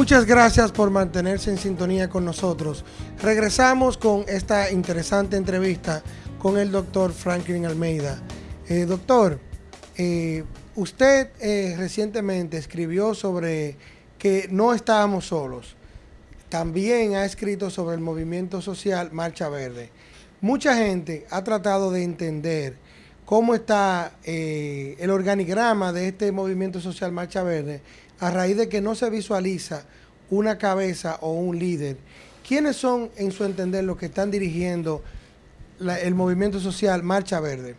Muchas gracias por mantenerse en sintonía con nosotros. Regresamos con esta interesante entrevista con el doctor Franklin Almeida. Eh, doctor, eh, usted eh, recientemente escribió sobre que no estábamos solos. También ha escrito sobre el movimiento social Marcha Verde. Mucha gente ha tratado de entender cómo está el organigrama de este movimiento social Marcha Verde a raíz de que no se visualiza una cabeza o un líder. ¿Quiénes son, en su entender, los que están dirigiendo el movimiento social Marcha Verde?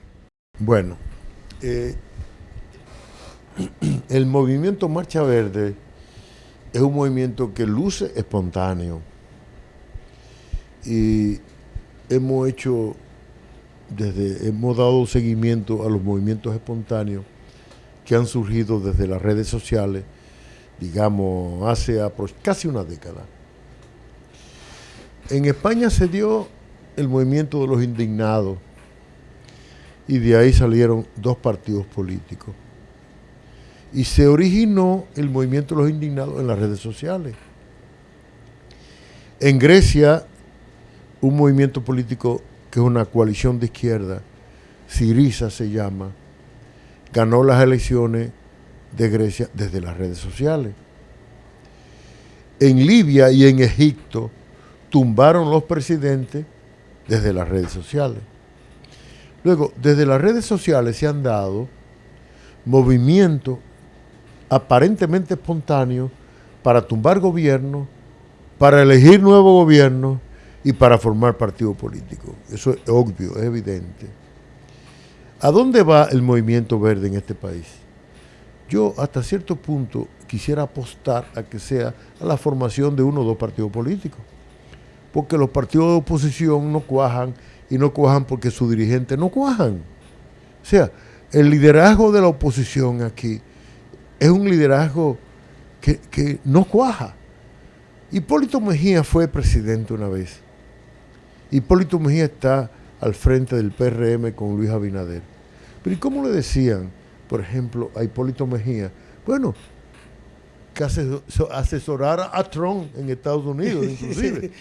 Bueno, eh, el movimiento Marcha Verde es un movimiento que luce espontáneo y hemos hecho desde hemos dado seguimiento a los movimientos espontáneos que han surgido desde las redes sociales digamos, hace casi una década. En España se dio el movimiento de los indignados y de ahí salieron dos partidos políticos. Y se originó el movimiento de los indignados en las redes sociales. En Grecia, un movimiento político que es una coalición de izquierda, Siriza se llama, ganó las elecciones de Grecia desde las redes sociales. En Libia y en Egipto tumbaron los presidentes desde las redes sociales. Luego, desde las redes sociales se han dado movimientos aparentemente espontáneos para tumbar gobierno, para elegir nuevo gobierno y para formar partido político. Eso es obvio, es evidente. ¿A dónde va el movimiento verde en este país? Yo hasta cierto punto quisiera apostar a que sea a la formación de uno o dos partidos políticos. Porque los partidos de oposición no cuajan y no cuajan porque sus dirigentes no cuajan. O sea, el liderazgo de la oposición aquí es un liderazgo que, que no cuaja. Hipólito Mejía fue presidente una vez. Hipólito Mejía está al frente del PRM con Luis Abinader. Pero ¿y cómo le decían? por ejemplo, a Hipólito Mejía, bueno, que asesorara a Trump en Estados Unidos, inclusive.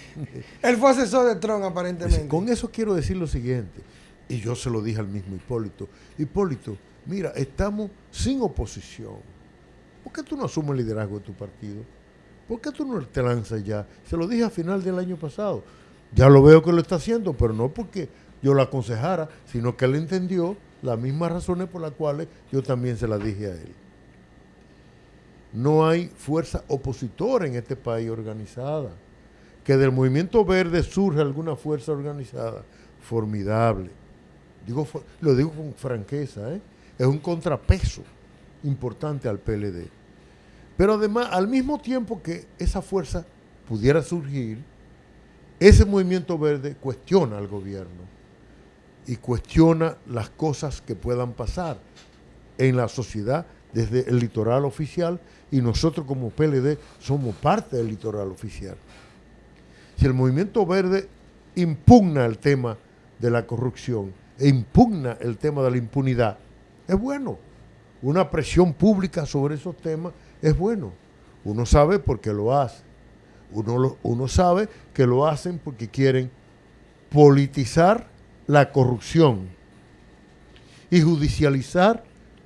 Él fue asesor de Trump, aparentemente. Con eso quiero decir lo siguiente, y yo se lo dije al mismo Hipólito. Hipólito, mira, estamos sin oposición. ¿Por qué tú no asumes el liderazgo de tu partido? ¿Por qué tú no te lanzas ya? Se lo dije a final del año pasado. Ya lo veo que lo está haciendo, pero no porque yo lo aconsejara, sino que él entendió las mismas razones por las cuales yo también se las dije a él. No hay fuerza opositora en este país organizada. Que del movimiento verde surge alguna fuerza organizada, formidable. Digo, lo digo con franqueza, ¿eh? es un contrapeso importante al PLD. Pero además, al mismo tiempo que esa fuerza pudiera surgir, ese movimiento verde cuestiona al gobierno y cuestiona las cosas que puedan pasar en la sociedad desde el litoral oficial y nosotros como PLD somos parte del litoral oficial. Si el movimiento verde impugna el tema de la corrupción e impugna el tema de la impunidad, es bueno. Una presión pública sobre esos temas es bueno. Uno sabe por qué lo hace. Uno, uno sabe que lo hacen porque quieren politizar la corrupción y judicializar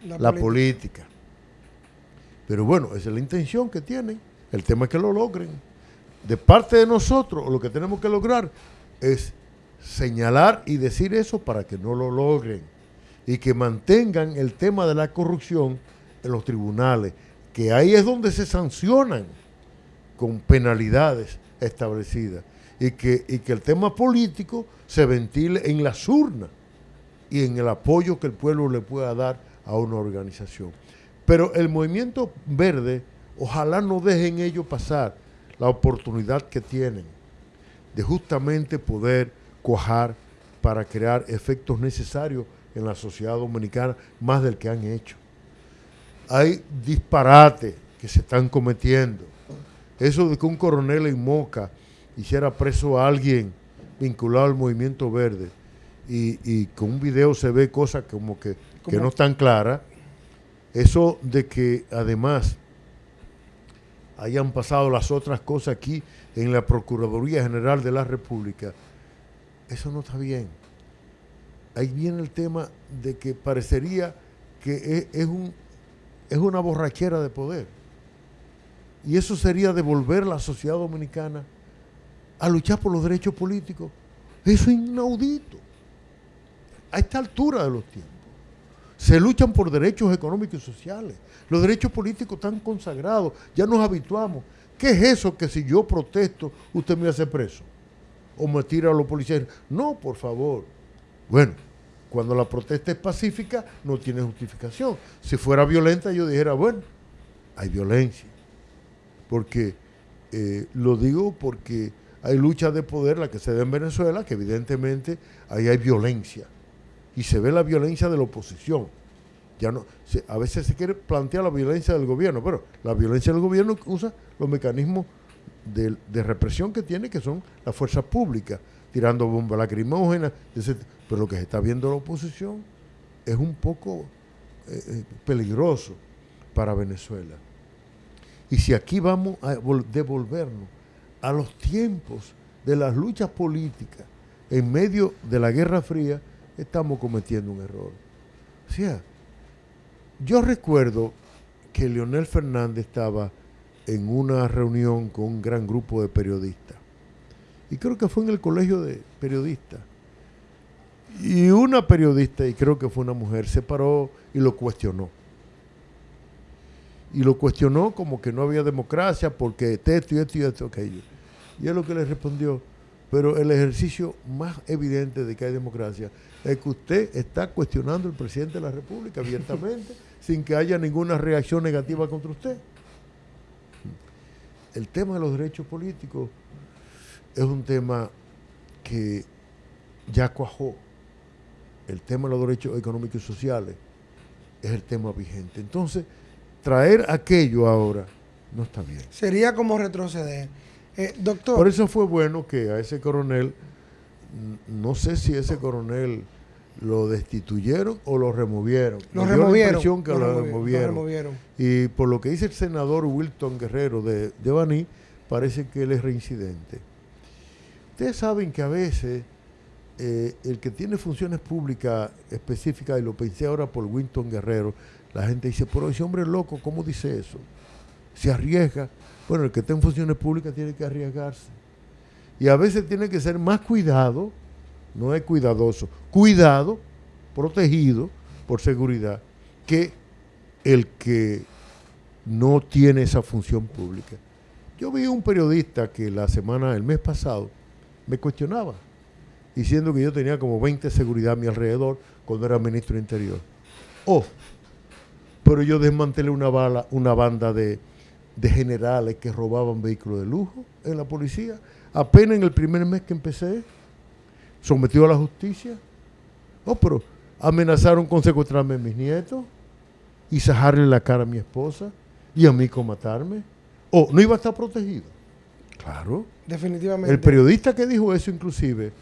la, política. Pero bueno, esa es la intención que tienen. El tema es que lo logren. De parte de nosotros, lo que tenemos que lograr es señalar y decir eso para que no lo logren y que mantengan el tema de la corrupción en los tribunales, que ahí es donde se sancionan con penalidades establecidas y que, y que el tema político se ventile en las urnas y en el apoyo que el pueblo le pueda dar a una organización. Pero el movimiento verde, ojalá no dejen ellos pasar la oportunidad que tienen de justamente poder cuajar para crear efectos necesarios en la sociedad dominicana, más del que han hecho. Hay disparates que se están cometiendo. Eso de que un coronel en Moca hiciera preso a alguien vinculado al movimiento verde y, con un video se ve cosas como que, no están claras, eso de que además hayan pasado las otras cosas aquí en la Procuraduría General de la República. Eso no está bien. Ahí viene el tema de que parecería que es, un, es una borrachera de poder. Y eso sería devolver a la sociedad dominicana a luchar por los derechos políticos. Eso es inaudito. A esta altura de los tiempos. Se luchan por derechos económicos y sociales. Los derechos políticos están consagrados. Ya nos habituamos. ¿Qué es eso que si yo protesto, usted me hace preso? O me tira a los policías. No, por favor. Bueno, cuando la protesta es pacífica, no tiene justificación. Si fuera violenta, yo dijera, bueno, hay violencia. Porque, eh, lo digo porque hay lucha de poder, la que se da en Venezuela, que evidentemente ahí hay violencia. Y se ve la violencia de la oposición. Ya no, a veces se quiere plantear la violencia del gobierno, pero la violencia del gobierno usa los mecanismos de, de represión que tiene, que son las fuerzas públicas tirando bombas lacrimógenas, pero lo que se está viendo la oposición es un poco eh, eh, peligroso para Venezuela. Y si aquí vamos a devolvernos a los tiempos de las luchas políticas en medio de la Guerra Fría, estamos cometiendo un error. O sea, yo recuerdo que Leonel Fernández estaba en una reunión con un gran grupo de periodistas y creo que fue en el colegio de periodistas. Y una periodista, y creo que fue una mujer, se paró y lo cuestionó. Y lo cuestionó como que no había democracia porque esto y esto y esto, aquello. Y es lo que le respondió, pero el ejercicio más evidente de que hay democracia es que usted está cuestionando al presidente de la República abiertamente, sin que haya ninguna reacción negativa contra usted. El tema de los derechos políticos es un tema que ya cuajó. El tema de los derechos económicos y sociales es el tema vigente. Entonces, traer aquello ahora no está bien. Sería como retroceder. Eh, doctor. Por eso fue bueno que a ese coronel, no sé si ese coronel lo destituyeron o lo removieron. Lo removieron. que lo, removieron. Y por lo que dice el senador Wilton Guerrero de, de Baní, parece que él es reincidente. Ustedes saben que a veces eh, el que tiene funciones públicas específicas, y lo pensé ahora por Winton Guerrero, la gente dice, pero ese hombre loco, ¿cómo dice eso? Se arriesga. Bueno, el que está en funciones públicas tiene que arriesgarse. Y a veces tiene que ser más cuidado, no es cuidadoso, cuidado, protegido por seguridad, que el que no tiene esa función pública. Yo vi un periodista que la semana, el mes pasado, me cuestionaba, diciendo que yo tenía como 20 seguridad a mi alrededor cuando era ministro de Interior. Oh, pero yo desmantelé una, bala, una banda de, de generales que robaban vehículos de lujo en la policía. Apenas en el primer mes que empecé, sometido a la justicia. Oh, pero amenazaron con secuestrarme a mis nietos y sajarle la cara a mi esposa y a mí con matarme. Oh, no iba a estar protegido. Claro. Definitivamente. El periodista que dijo eso, inclusive,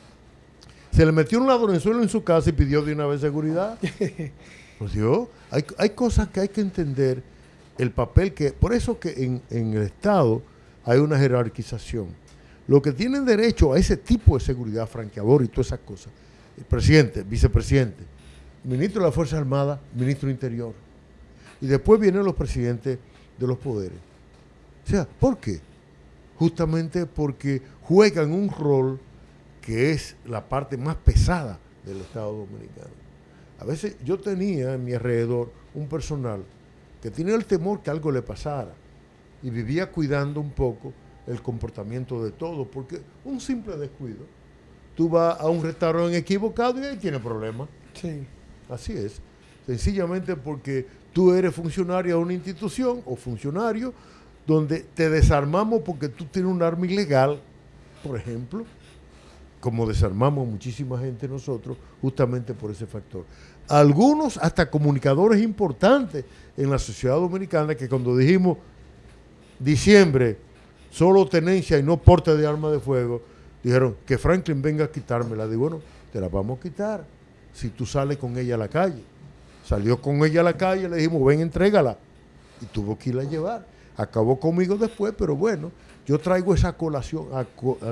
se le metió un ladronzuelo en su casa y pidió de una vez seguridad. pues yo, hay, hay, cosas que hay que entender, el papel que, por eso que en, en el Estado hay una jerarquización. Lo que tienen derecho a ese tipo de seguridad, franqueador y todas esas cosas, el presidente, vicepresidente, ministro de la Fuerza Armada, ministro Interior. Y después vienen los presidentes de los poderes. O sea, ¿por qué? justamente porque juegan un rol que es la parte más pesada del Estado Dominicano. A veces yo tenía en mi alrededor un personal que tenía el temor que algo le pasara y vivía cuidando un poco el comportamiento de todos, porque un simple descuido, tú vas a un restaurante equivocado y ahí tiene problemas. Sí. Así es. Sencillamente porque tú eres funcionario de una institución o funcionario donde te desarmamos porque tú tienes un arma ilegal, por ejemplo, como desarmamos muchísima gente nosotros, justamente por ese factor. Algunos, hasta comunicadores importantes en la sociedad dominicana, que cuando dijimos diciembre, solo tenencia y no porte de arma de fuego, dijeron que Franklin venga a quitármela. Digo, bueno, te la vamos a quitar si tú sales con ella a la calle. Salió con ella a la calle, le dijimos, ven, entrégala. Y tuvo que irla a llevar acabó conmigo después, pero bueno, yo traigo esa colación,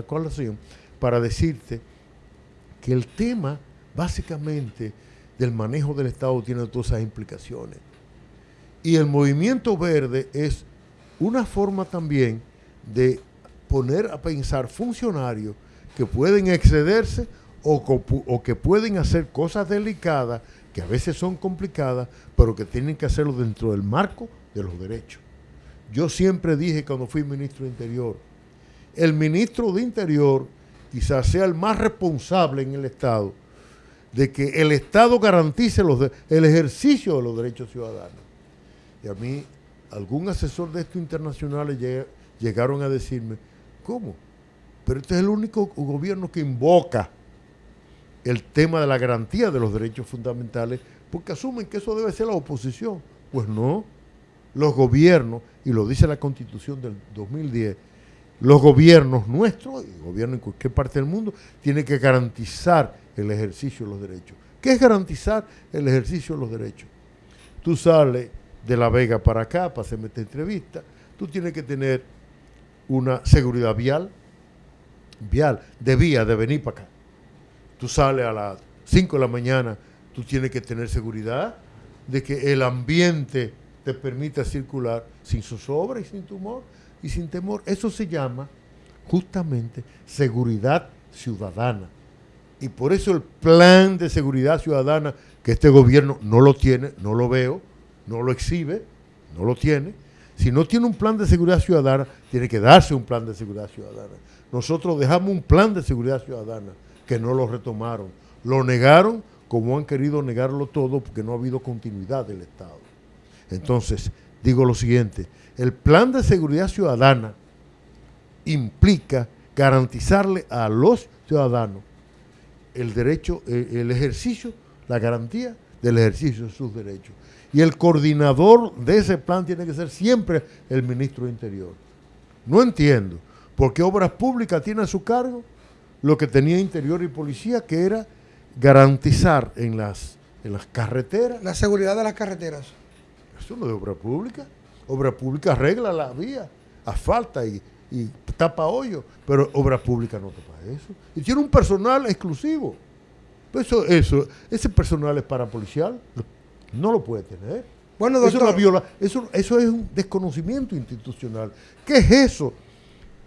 colación para decirte que el tema básicamente del manejo del Estado tiene todas esas implicaciones. Y el movimiento verde es una forma también de poner a pensar funcionarios que pueden excederse o, que pueden hacer cosas delicadas, que a veces son complicadas, pero que tienen que hacerlo dentro del marco de los derechos. Yo siempre dije cuando fui ministro de Interior, el ministro de Interior quizás sea el más responsable en el Estado de que el Estado garantice el ejercicio de los derechos ciudadanos. Y a mí, algún asesor de estos internacionales llegaron a decirme, ¿cómo? Pero este es el único gobierno que invoca el tema de la garantía de los derechos fundamentales porque asumen que eso debe ser la oposición. Pues no, los gobiernos, y lo dice la constitución del 2010, los gobiernos nuestros, y gobierno en cualquier parte del mundo, tienen que garantizar el ejercicio de los derechos. ¿Qué es garantizar el ejercicio de los derechos? Tú sales de La Vega para acá para hacerme esta entrevista, tú tienes que tener una seguridad vial, vial, de vía, de venir para acá. Tú sales a las 5 de la mañana, tú tienes que tener seguridad de que el ambiente te permita circular sin zozobra y sin tumor y sin temor. Eso se llama justamente seguridad ciudadana. Y por eso el plan de seguridad ciudadana, que este gobierno no lo tiene, no lo veo, no lo exhibe, no lo tiene. Si no tiene un plan de seguridad ciudadana, tiene que darse un plan de seguridad ciudadana. Nosotros dejamos un plan de seguridad ciudadana que no lo retomaron. Lo negaron como han querido negarlo todo porque no ha habido continuidad del Estado. Entonces, digo lo siguiente, el plan de seguridad ciudadana implica garantizarle a los ciudadanos el derecho, el, ejercicio, la garantía del ejercicio de sus derechos. Y el coordinador de ese plan tiene que ser siempre el ministro de Interior. No entiendo por qué Obras Públicas tiene a su cargo lo que tenía Interior y Policía, que era garantizar en las, en las carreteras. La seguridad de las carreteras. Eso no es obra pública. Obra pública arregla la vía, asfalta y, y tapa hoyo, pero obra pública no tapa eso. Y tiene un personal exclusivo. Eso, eso, ese personal es para policial, no lo puede tener. Bueno, doctor, eso, eso, eso es un desconocimiento institucional. ¿Qué es eso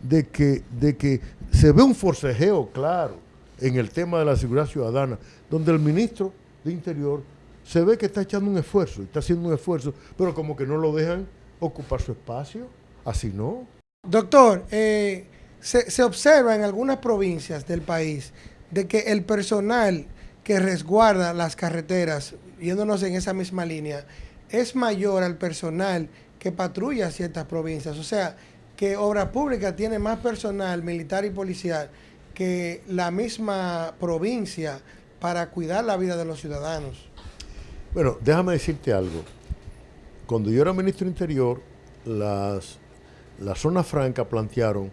de que, de que se ve un forcejeo claro en el tema de la seguridad ciudadana, donde el ministro de Interior se ve que está echando un esfuerzo, está haciendo un esfuerzo, pero como que no lo dejan ocupar su espacio, así no. Doctor, eh, se, se, observa en algunas provincias del país de que el personal que resguarda las carreteras, yéndonos en esa misma línea, es mayor al personal que patrulla ciertas provincias. O sea, que Obra Pública tiene más personal militar y policial que la misma provincia para cuidar la vida de los ciudadanos. Bueno, déjame decirte algo. Cuando yo era ministro Interior, las, la zona franca plantearon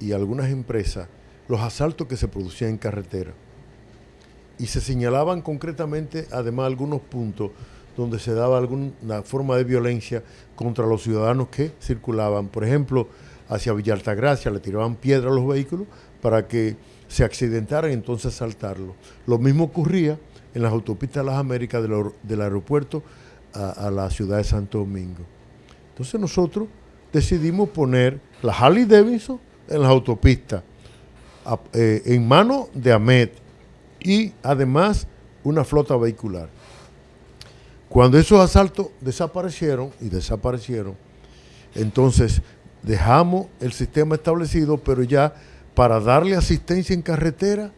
y algunas empresas los asaltos que se producían en carretera. Y se señalaban concretamente, además, algunos puntos donde se daba alguna forma de violencia contra los ciudadanos que circulaban. Por ejemplo, hacia Villa Altagracia le tiraban piedra a los vehículos para que se accidentaran y entonces saltarlo. Lo mismo ocurría en las autopistas de las Américas del, aeropuerto a, la ciudad de Santo Domingo. Entonces nosotros decidimos poner la Harley Davidson en las autopistas, eh, en manos de AMET y además una flota vehicular. Cuando esos asaltos desaparecieron y desaparecieron, entonces dejamos el sistema establecido, pero ya para darle asistencia en carretera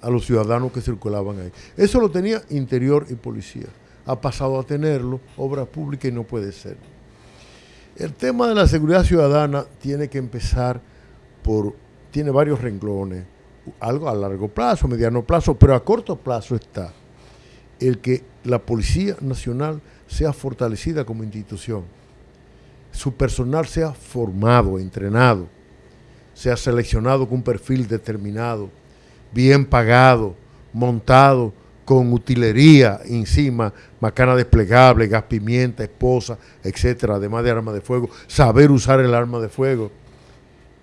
a los ciudadanos que circulaban ahí. Eso lo tenía Interior y Policía. Ha pasado a tenerlo, obra pública y no puede ser. El tema de la seguridad ciudadana tiene que empezar por, tiene varios renglones, algo a largo plazo, mediano plazo, pero a corto plazo está el que la Policía Nacional sea fortalecida como institución, su personal sea formado, entrenado, sea seleccionado con un perfil determinado, bien pagado, montado con utilería encima, macana desplegable, gas pimienta, esposa, etcétera, además de arma de fuego, saber usar el arma de fuego.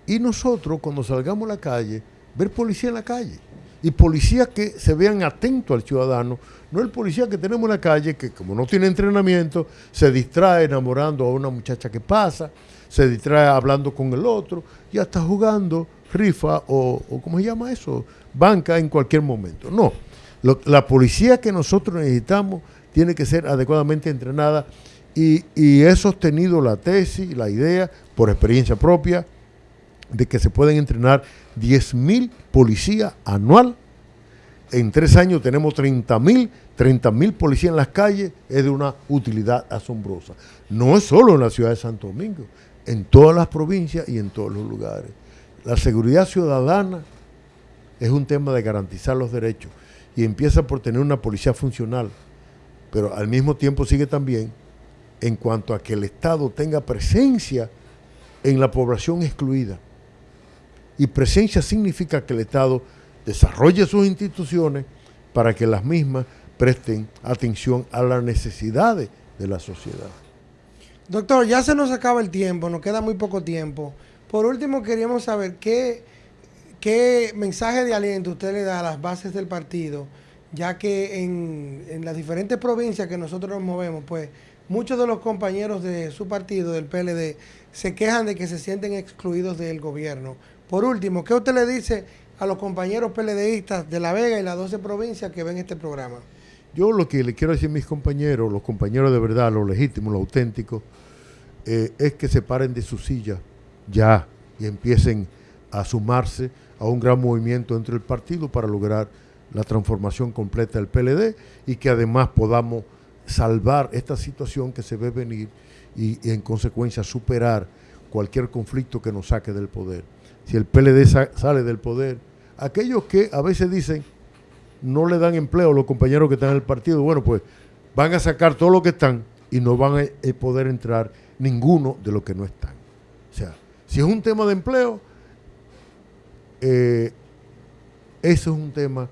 Y nosotros, cuando salgamos a la calle, ver policía en la calle. Y policías que se vean atentos al ciudadano, no el policía que tenemos en la calle, que como no tiene entrenamiento, se distrae enamorando a una muchacha que pasa, se distrae hablando con el otro y hasta jugando rifa o, o ¿cómo se llama eso? Banca en cualquier momento. No, la policía que nosotros necesitamos tiene que ser adecuadamente entrenada y, he sostenido la tesis, la idea, por experiencia propia, de que se pueden entrenar 10.000 policías anual. En tres años tenemos 30.000, 30.000 policías en las calles, es de una utilidad asombrosa. No es solo en la ciudad de Santo Domingo, en todas las provincias y en todos los lugares. La seguridad ciudadana es un tema de garantizar los derechos y empieza por tener una policía funcional, pero al mismo tiempo sigue también en cuanto a que el Estado tenga presencia en la población excluida. Y presencia significa que el Estado desarrolle sus instituciones para que las mismas presten atención a las necesidades de la sociedad. Doctor, ya se nos acaba el tiempo, nos queda muy poco tiempo. Por último, queríamos saber qué ¿Qué mensaje de aliento usted le da a las bases del partido? Ya que en, las diferentes provincias que nosotros nos movemos, pues muchos de los compañeros de su partido, del PLD, se quejan de que se sienten excluidos del gobierno. Por último, ¿qué usted le dice a los compañeros PLDistas de La Vega y las 12 provincias que ven este programa? Yo lo que le quiero decir a mis compañeros, los compañeros de verdad, los legítimos, los auténticos, eh, es que se paren de su silla ya y empiecen a sumarse a un gran movimiento entre el partido para lograr la transformación completa del PLD y que además podamos salvar esta situación que se ve venir y, en consecuencia superar cualquier conflicto que nos saque del poder. Si el PLD sale del poder, aquellos que a veces dicen no le dan empleo a los compañeros que están en el partido, bueno, pues van a sacar todo lo que están y no van a poder entrar ninguno de los que no están. O sea, si es un tema de empleo, eh, eso es un tema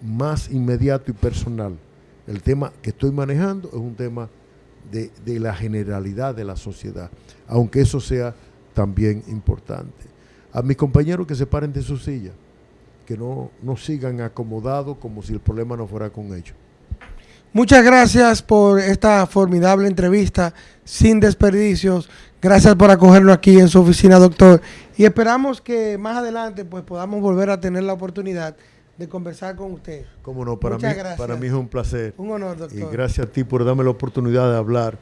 más inmediato y personal. El tema que estoy manejando es un tema de, la generalidad de la sociedad, aunque eso sea también importante. A mis compañeros que se paren de su silla, que no, no sigan acomodados como si el problema no fuera con ellos. Muchas gracias por esta formidable entrevista, sin desperdicios. Gracias por acogerlo aquí en su oficina, doctor. Y esperamos que más adelante pues podamos volver a tener la oportunidad de conversar con usted. Cómo no, para, mí, para mí es un placer. Un honor, doctor. Y gracias a ti por darme la oportunidad de hablar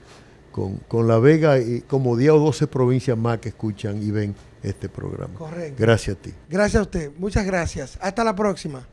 con, con La Vega y como 10 o 12 provincias más que escuchan y ven este programa. Correcto. Gracias a ti. Gracias a usted. Muchas gracias. Hasta la próxima.